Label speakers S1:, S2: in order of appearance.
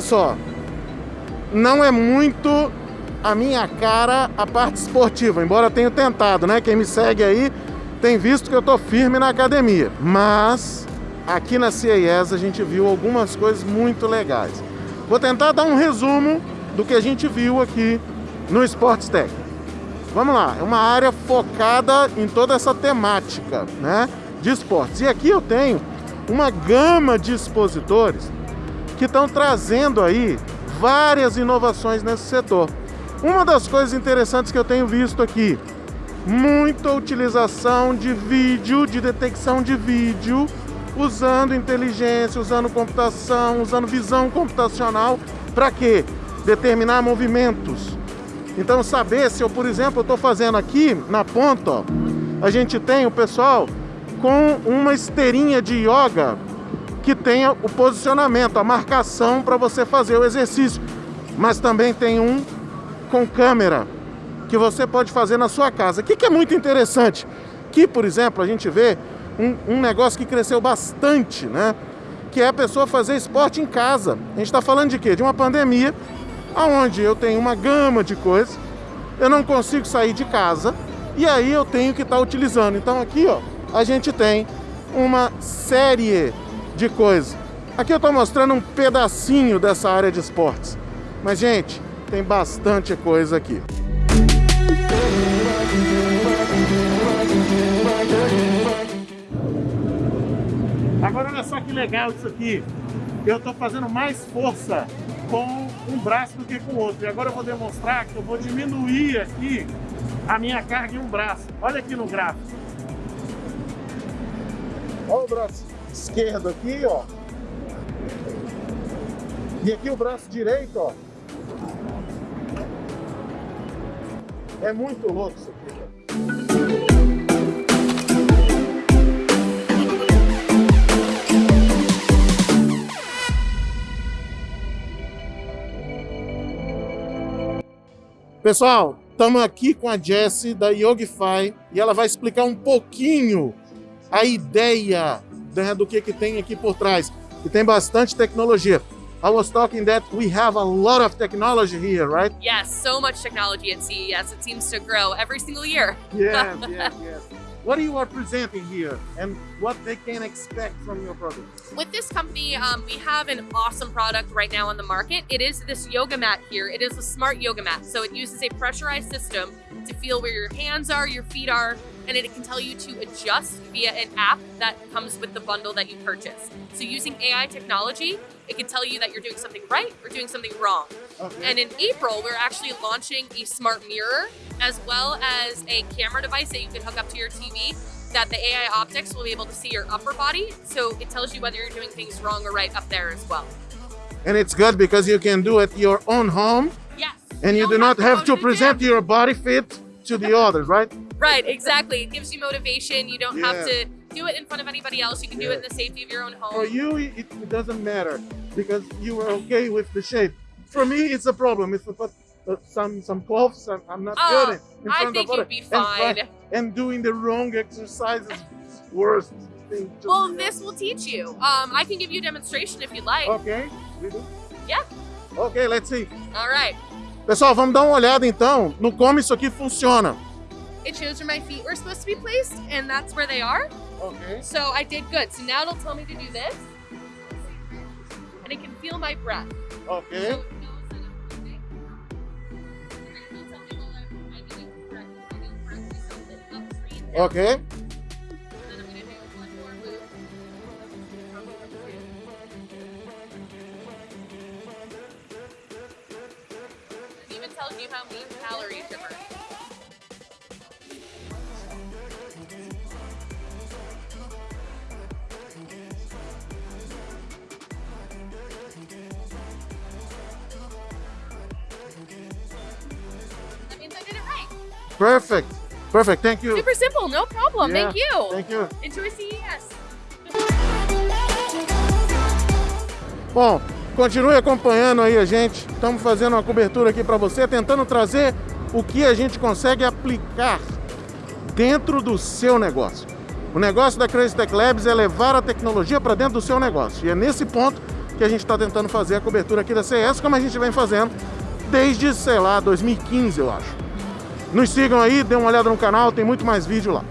S1: só, não é muito a minha cara a parte esportiva, embora eu tenha tentado, né? Quem me segue aí tem visto que eu tô firme na academia. Mas aqui na CES a gente viu algumas coisas muito legais. Vou tentar dar um resumo do que a gente viu aqui no Sports Tech. Vamos lá, é uma área focada em toda essa temática, né, de esportes. E aqui eu tenho uma gama de expositores que estão trazendo aí várias inovações nesse setor. Uma das coisas interessantes que eu tenho visto aqui, muita utilização de vídeo, de detecção de vídeo, usando inteligência, usando computação, usando visão computacional, para quê? Determinar movimentos. Então saber se eu, por exemplo, estou fazendo aqui na ponta, ó, a gente tem o pessoal com uma esteirinha de yoga que tenha o posicionamento, a marcação para você fazer o exercício. Mas também tem um com câmera que você pode fazer na sua casa. O que, que é muito interessante? Que, por exemplo, a gente vê um, um, negócio que cresceu bastante, né? Que é a pessoa fazer esporte em casa. A gente está falando de quê? De uma pandemia, onde eu tenho uma gama de coisas, eu não consigo sair de casa, e aí eu tenho que estar tá utilizando. Então aqui, ó, a gente tem uma série de coisas. Aqui eu estou mostrando um pedacinho dessa área de esportes. Mas, gente, tem bastante coisa aqui. Agora olha só que legal isso aqui. Eu estou fazendo mais força com um braço do que com o outro. E agora eu vou demonstrar que eu vou diminuir aqui a minha carga em um braço. Olha aqui no gráfico. Olha o braço esquerdo aqui, ó. E aqui o braço direito, ó. É muito louco isso aqui. Pessoal, estamos aqui com a Jessie da Yogify e ela vai explicar um pouquinho a ideia né, do que, que tem aqui por trás. E tem bastante tecnologia. I was talking that we have a lot of technology here, right?
S2: Yes, so much technology at CES. It seems to grow every single year.
S1: Yes, yes, yes. What are you are presenting here and what they can expect from your product?
S2: With this company, um, we have an awesome product right now on the market. It is this yoga mat here. It is a smart yoga mat. So it uses a pressurized system to feel where your hands are, your feet are, and it can tell you to adjust via an app that comes with the bundle that you purchase. So using AI technology, it can tell you that you're doing something right or doing something wrong. Okay. And in April, we're actually launching a smart mirror as well as a camera device that you can hook up to your TV that the AI optics will be able to see your upper body. So it tells you whether you're doing things wrong or right up there as well.
S1: And it's good because you can do it your own home.
S2: Yes.
S1: And you, you do not have, have to present your body fit to the others, right?
S2: Right, exactly. It gives you motivation. You don't yeah. have to do it in front of anybody else. You can yeah. do it in the safety of your own home.
S1: For you, it, doesn't matter because you are okay with the shape. For me, it's a problem. If I put uh, some some clothes, I'm, I'm not
S2: oh,
S1: good
S2: in, front I think you'd be fine.
S1: And, and, doing the wrong exercises worst thing.
S2: well, me. this will teach you. Um, I can give you a demonstration if you'd like.
S1: Okay.
S2: Yeah.
S1: Okay, let's see.
S2: All right.
S1: Pessoal, vamos dar uma olhada então no como isso aqui funciona.
S2: It shows where my feet were supposed to be placed, and that's where they are.
S1: Okay.
S2: So I did good. So now it'll tell me to do this, and it can feel my breath.
S1: Okay. So Okay.
S2: It even tells you how many calories you're burning.
S1: Perfect. Perfect. Thank you.
S2: Super simple. No problem.
S1: Yeah.
S2: Thank you.
S1: Thank you.
S2: Enjoy CES.
S1: Bom, continue acompanhando aí a gente. Estamos fazendo uma cobertura aqui para você, tentando trazer o que a gente consegue aplicar dentro do seu negócio. O negócio da Crazy Tech Labs é levar a tecnologia para dentro do seu negócio. E é nesse ponto que a gente está tentando fazer a cobertura aqui da CS, como a gente vem fazendo desde, sei lá, 2015, eu acho. Nos sigam aí, dê uma olhada no canal, tem muito mais vídeo lá.